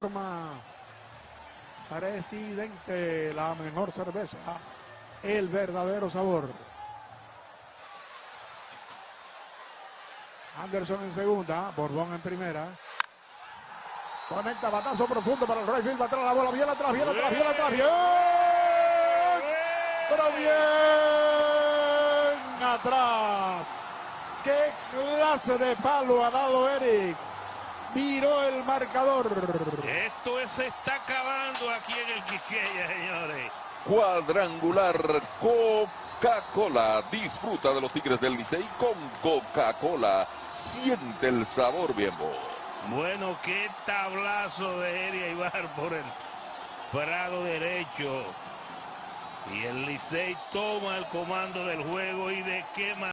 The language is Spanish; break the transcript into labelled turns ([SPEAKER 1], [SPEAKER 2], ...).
[SPEAKER 1] forma presidente la mejor cerveza el verdadero sabor. Anderson en segunda Borbón en primera. Conecta batazo profundo para el Rayfield va atrás la bola bien atrás bien atrás bien atrás bien pero bien atrás. Qué clase de palo ha dado Eric viró el marcador.
[SPEAKER 2] Esto se está acabando aquí en el Quiqueya, señores.
[SPEAKER 3] Cuadrangular Coca-Cola. Disfruta de los Tigres del Licey con Coca-Cola. Siente el sabor, viejo.
[SPEAKER 2] Bueno, qué tablazo de Eria Ibar por el prado derecho. Y el Licey toma el comando del juego y de qué manera.